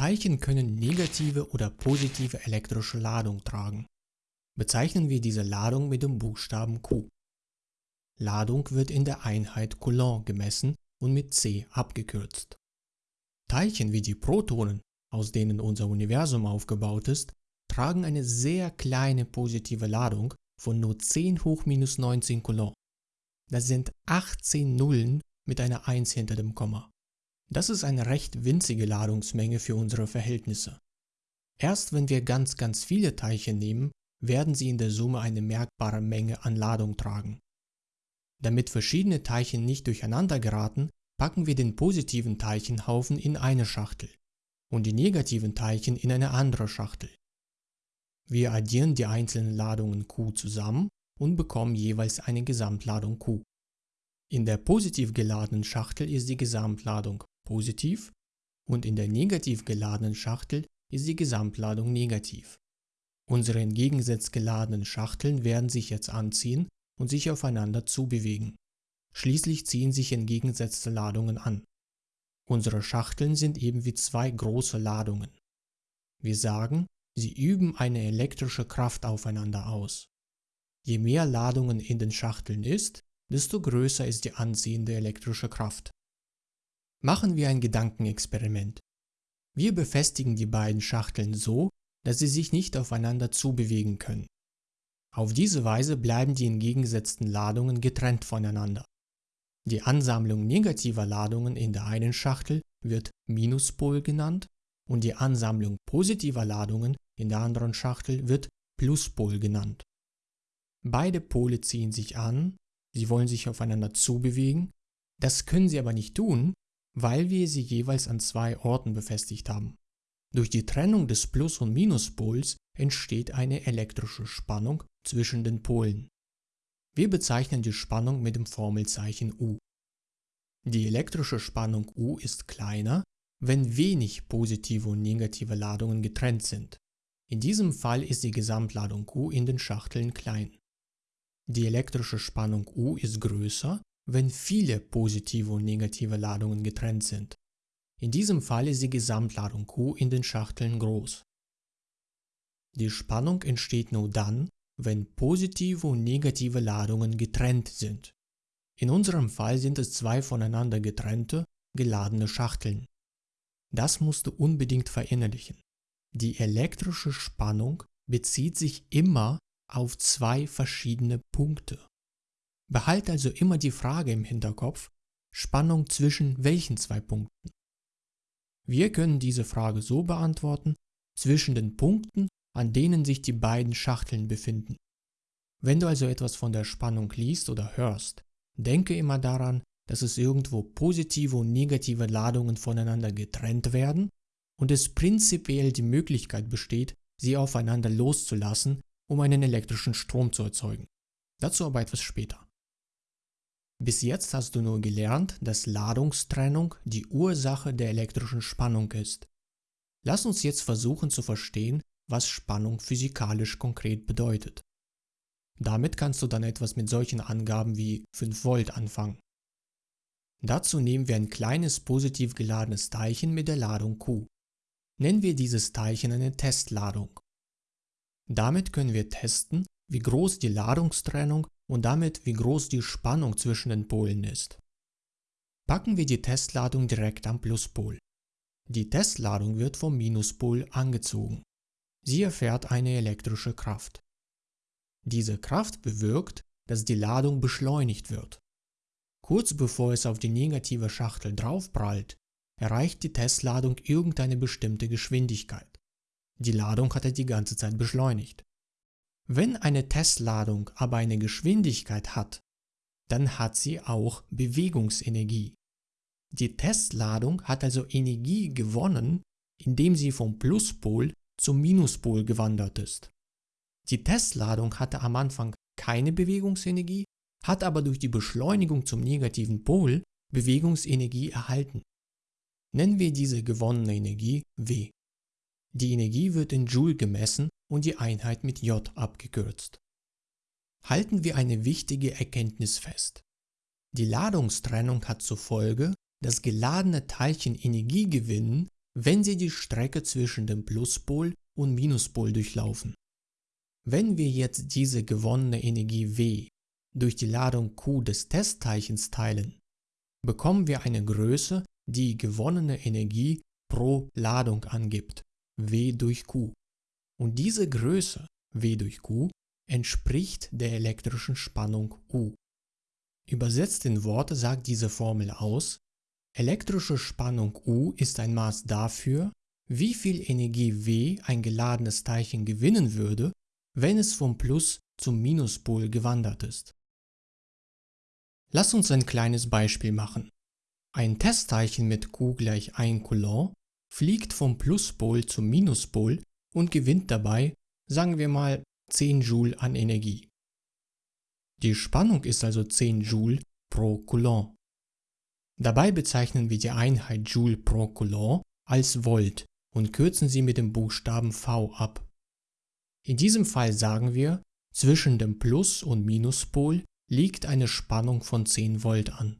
Teilchen können negative oder positive elektrische Ladung tragen. Bezeichnen wir diese Ladung mit dem Buchstaben Q. Ladung wird in der Einheit Coulomb gemessen und mit C abgekürzt. Teilchen wie die Protonen, aus denen unser Universum aufgebaut ist, tragen eine sehr kleine positive Ladung von nur 10 hoch minus 19 Coulomb. Das sind 18 Nullen mit einer 1 hinter dem Komma. Das ist eine recht winzige Ladungsmenge für unsere Verhältnisse. Erst wenn wir ganz ganz viele Teilchen nehmen, werden sie in der Summe eine merkbare Menge an Ladung tragen. Damit verschiedene Teilchen nicht durcheinander geraten, packen wir den positiven Teilchenhaufen in eine Schachtel und die negativen Teilchen in eine andere Schachtel. Wir addieren die einzelnen Ladungen Q zusammen und bekommen jeweils eine Gesamtladung Q. In der positiv geladenen Schachtel ist die Gesamtladung positiv und in der negativ geladenen Schachtel ist die Gesamtladung negativ. Unsere entgegengesetzt geladenen Schachteln werden sich jetzt anziehen und sich aufeinander zubewegen. Schließlich ziehen sich entgegengesetzte Ladungen an. Unsere Schachteln sind eben wie zwei große Ladungen. Wir sagen, sie üben eine elektrische Kraft aufeinander aus. Je mehr Ladungen in den Schachteln ist, desto größer ist die anziehende elektrische Kraft. Machen wir ein Gedankenexperiment. Wir befestigen die beiden Schachteln so, dass sie sich nicht aufeinander zubewegen können. Auf diese Weise bleiben die entgegengesetzten Ladungen getrennt voneinander. Die Ansammlung negativer Ladungen in der einen Schachtel wird Minuspol genannt und die Ansammlung positiver Ladungen in der anderen Schachtel wird Pluspol genannt. Beide Pole ziehen sich an, sie wollen sich aufeinander zubewegen, das können sie aber nicht tun, weil wir sie jeweils an zwei Orten befestigt haben. Durch die Trennung des Plus- und Minuspols entsteht eine elektrische Spannung zwischen den Polen. Wir bezeichnen die Spannung mit dem Formelzeichen U. Die elektrische Spannung U ist kleiner, wenn wenig positive und negative Ladungen getrennt sind. In diesem Fall ist die Gesamtladung U in den Schachteln klein. Die elektrische Spannung U ist größer, wenn viele positive und negative Ladungen getrennt sind. In diesem Fall ist die Gesamtladung Q in den Schachteln groß. Die Spannung entsteht nur dann, wenn positive und negative Ladungen getrennt sind. In unserem Fall sind es zwei voneinander getrennte, geladene Schachteln. Das musst du unbedingt verinnerlichen. Die elektrische Spannung bezieht sich immer auf zwei verschiedene Punkte. Behalte also immer die Frage im Hinterkopf, Spannung zwischen welchen zwei Punkten? Wir können diese Frage so beantworten, zwischen den Punkten, an denen sich die beiden Schachteln befinden. Wenn du also etwas von der Spannung liest oder hörst, denke immer daran, dass es irgendwo positive und negative Ladungen voneinander getrennt werden und es prinzipiell die Möglichkeit besteht, sie aufeinander loszulassen, um einen elektrischen Strom zu erzeugen. Dazu aber etwas später. Bis jetzt hast du nur gelernt, dass Ladungstrennung die Ursache der elektrischen Spannung ist. Lass uns jetzt versuchen zu verstehen, was Spannung physikalisch konkret bedeutet. Damit kannst du dann etwas mit solchen Angaben wie 5 Volt anfangen. Dazu nehmen wir ein kleines positiv geladenes Teilchen mit der Ladung Q. Nennen wir dieses Teilchen eine Testladung. Damit können wir testen, wie groß die Ladungstrennung und damit wie groß die Spannung zwischen den Polen ist. Packen wir die Testladung direkt am Pluspol. Die Testladung wird vom Minuspol angezogen. Sie erfährt eine elektrische Kraft. Diese Kraft bewirkt, dass die Ladung beschleunigt wird. Kurz bevor es auf die negative Schachtel draufprallt, erreicht die Testladung irgendeine bestimmte Geschwindigkeit. Die Ladung hat er die ganze Zeit beschleunigt. Wenn eine Testladung aber eine Geschwindigkeit hat, dann hat sie auch Bewegungsenergie. Die Testladung hat also Energie gewonnen, indem sie vom Pluspol zum Minuspol gewandert ist. Die Testladung hatte am Anfang keine Bewegungsenergie, hat aber durch die Beschleunigung zum negativen Pol Bewegungsenergie erhalten. Nennen wir diese gewonnene Energie W. Die Energie wird in Joule gemessen und die Einheit mit J abgekürzt. Halten wir eine wichtige Erkenntnis fest. Die Ladungstrennung hat zur Folge, dass geladene Teilchen Energie gewinnen, wenn sie die Strecke zwischen dem Pluspol und Minuspol durchlaufen. Wenn wir jetzt diese gewonnene Energie W durch die Ladung Q des Testteilchens teilen, bekommen wir eine Größe, die gewonnene Energie pro Ladung angibt, W durch Q. Und diese Größe, W durch Q, entspricht der elektrischen Spannung U. Übersetzt in Worte sagt diese Formel aus, elektrische Spannung U ist ein Maß dafür, wie viel Energie W ein geladenes Teilchen gewinnen würde, wenn es vom Plus zum Minuspol gewandert ist. Lass uns ein kleines Beispiel machen. Ein Testteilchen mit Q gleich 1 Coulomb fliegt vom Pluspol zum Minuspol und gewinnt dabei, sagen wir mal, 10 Joule an Energie. Die Spannung ist also 10 Joule pro Coulomb. Dabei bezeichnen wir die Einheit Joule pro Coulomb als Volt und kürzen sie mit dem Buchstaben V ab. In diesem Fall sagen wir, zwischen dem Plus- und Minuspol liegt eine Spannung von 10 Volt an.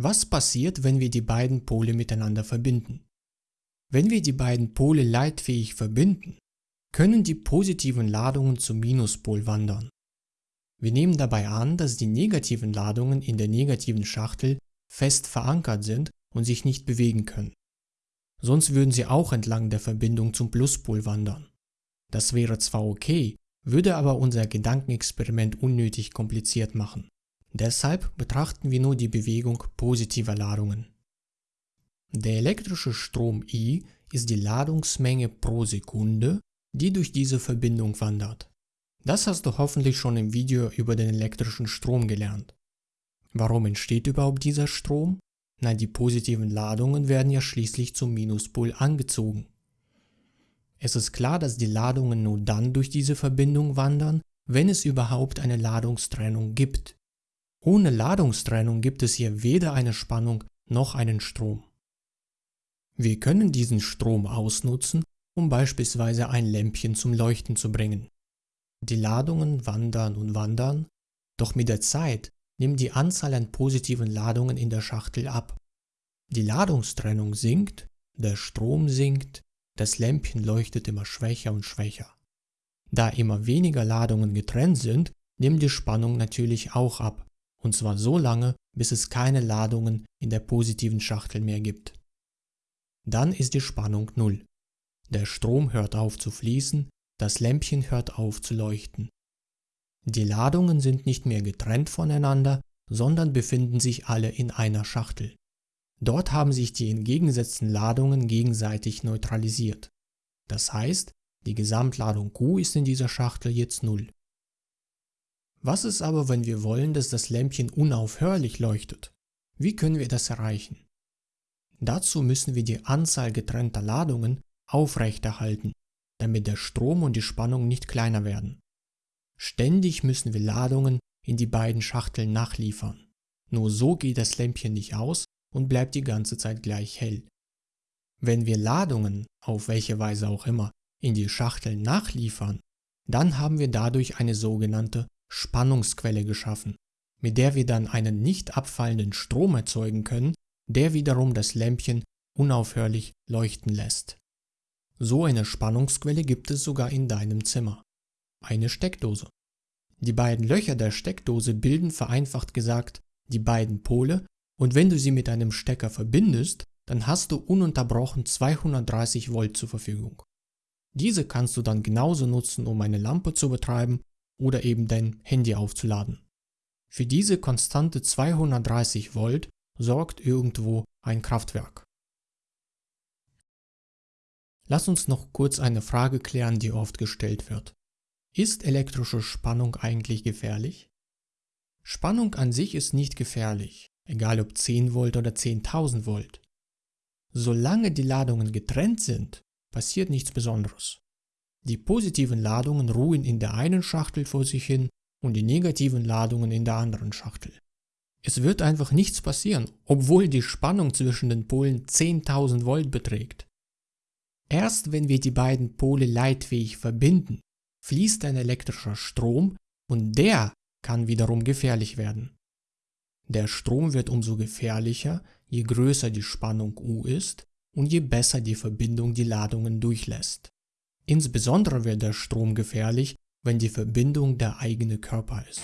Was passiert, wenn wir die beiden Pole miteinander verbinden? Wenn wir die beiden Pole leitfähig verbinden, können die positiven Ladungen zum Minuspol wandern. Wir nehmen dabei an, dass die negativen Ladungen in der negativen Schachtel fest verankert sind und sich nicht bewegen können. Sonst würden sie auch entlang der Verbindung zum Pluspol wandern. Das wäre zwar okay, würde aber unser Gedankenexperiment unnötig kompliziert machen. Deshalb betrachten wir nur die Bewegung positiver Ladungen. Der elektrische Strom I ist die Ladungsmenge pro Sekunde, die durch diese Verbindung wandert. Das hast du hoffentlich schon im Video über den elektrischen Strom gelernt. Warum entsteht überhaupt dieser Strom? Na, die positiven Ladungen werden ja schließlich zum Minuspol angezogen. Es ist klar, dass die Ladungen nur dann durch diese Verbindung wandern, wenn es überhaupt eine Ladungstrennung gibt. Ohne Ladungstrennung gibt es hier weder eine Spannung noch einen Strom. Wir können diesen Strom ausnutzen, um beispielsweise ein Lämpchen zum Leuchten zu bringen. Die Ladungen wandern und wandern, doch mit der Zeit nimmt die Anzahl an positiven Ladungen in der Schachtel ab. Die Ladungstrennung sinkt, der Strom sinkt, das Lämpchen leuchtet immer schwächer und schwächer. Da immer weniger Ladungen getrennt sind, nimmt die Spannung natürlich auch ab, und zwar so lange, bis es keine Ladungen in der positiven Schachtel mehr gibt. Dann ist die Spannung Null. Der Strom hört auf zu fließen, das Lämpchen hört auf zu leuchten. Die Ladungen sind nicht mehr getrennt voneinander, sondern befinden sich alle in einer Schachtel. Dort haben sich die entgegengesetzten Ladungen gegenseitig neutralisiert. Das heißt, die Gesamtladung Q ist in dieser Schachtel jetzt 0. Was ist aber, wenn wir wollen, dass das Lämpchen unaufhörlich leuchtet? Wie können wir das erreichen? Dazu müssen wir die Anzahl getrennter Ladungen aufrechterhalten, damit der Strom und die Spannung nicht kleiner werden. Ständig müssen wir Ladungen in die beiden Schachteln nachliefern. Nur so geht das Lämpchen nicht aus und bleibt die ganze Zeit gleich hell. Wenn wir Ladungen, auf welche Weise auch immer, in die Schachteln nachliefern, dann haben wir dadurch eine sogenannte Spannungsquelle geschaffen, mit der wir dann einen nicht abfallenden Strom erzeugen können, der wiederum das Lämpchen unaufhörlich leuchten lässt. So eine Spannungsquelle gibt es sogar in deinem Zimmer. Eine Steckdose. Die beiden Löcher der Steckdose bilden vereinfacht gesagt die beiden Pole und wenn du sie mit einem Stecker verbindest, dann hast du ununterbrochen 230 Volt zur Verfügung. Diese kannst du dann genauso nutzen, um eine Lampe zu betreiben oder eben dein Handy aufzuladen. Für diese konstante 230 Volt sorgt irgendwo ein Kraftwerk. Lass uns noch kurz eine Frage klären, die oft gestellt wird. Ist elektrische Spannung eigentlich gefährlich? Spannung an sich ist nicht gefährlich egal ob 10 Volt oder 10.000 Volt. Solange die Ladungen getrennt sind, passiert nichts Besonderes. Die positiven Ladungen ruhen in der einen Schachtel vor sich hin und die negativen Ladungen in der anderen Schachtel. Es wird einfach nichts passieren, obwohl die Spannung zwischen den Polen 10.000 Volt beträgt. Erst wenn wir die beiden Pole leitfähig verbinden, fließt ein elektrischer Strom und der kann wiederum gefährlich werden. Der Strom wird umso gefährlicher, je größer die Spannung U ist und je besser die Verbindung die Ladungen durchlässt. Insbesondere wird der Strom gefährlich, wenn die Verbindung der eigene Körper ist.